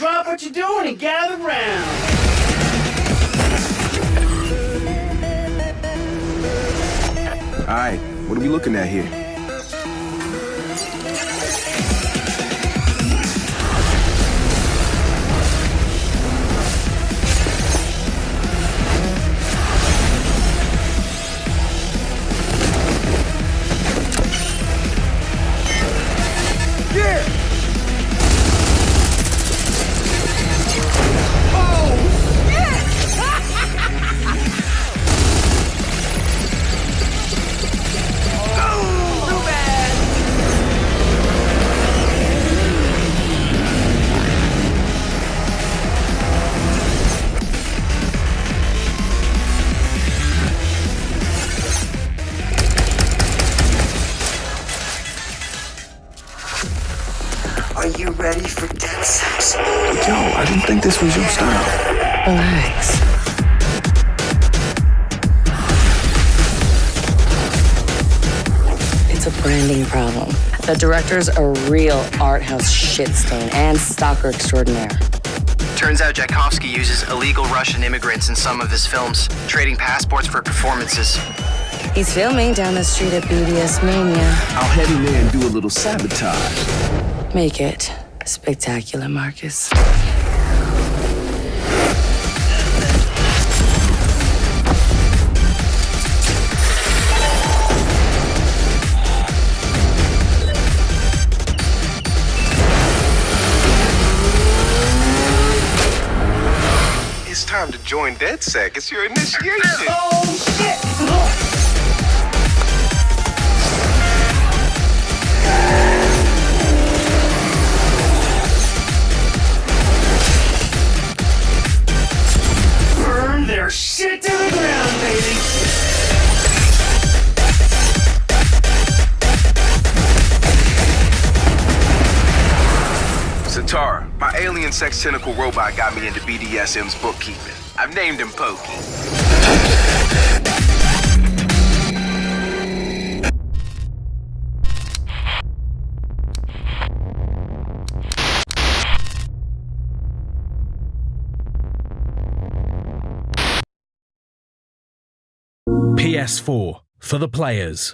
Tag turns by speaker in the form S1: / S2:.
S1: what you're doing and gather round.
S2: All right, what are we looking at here?
S3: Are you ready for dead sex?
S2: Yo, I didn't think this was your style.
S4: Relax. It's a branding problem. The director's a real art house shit stain and stalker extraordinaire.
S5: Turns out Tchaikovsky uses illegal Russian immigrants in some of his films, trading passports for performances.
S4: He's filming down the street at BDS Mania.
S2: I'll head in there and do a little sabotage.
S4: Make it spectacular, Marcus.
S6: It's time to join DedSec. It's your initiation.
S1: Oh, shit! Shit to the ground, baby!
S6: Sitara, my alien sex tentacle robot got me into BDSM's bookkeeping. I've named him Pokey.
S7: PS4 for the players.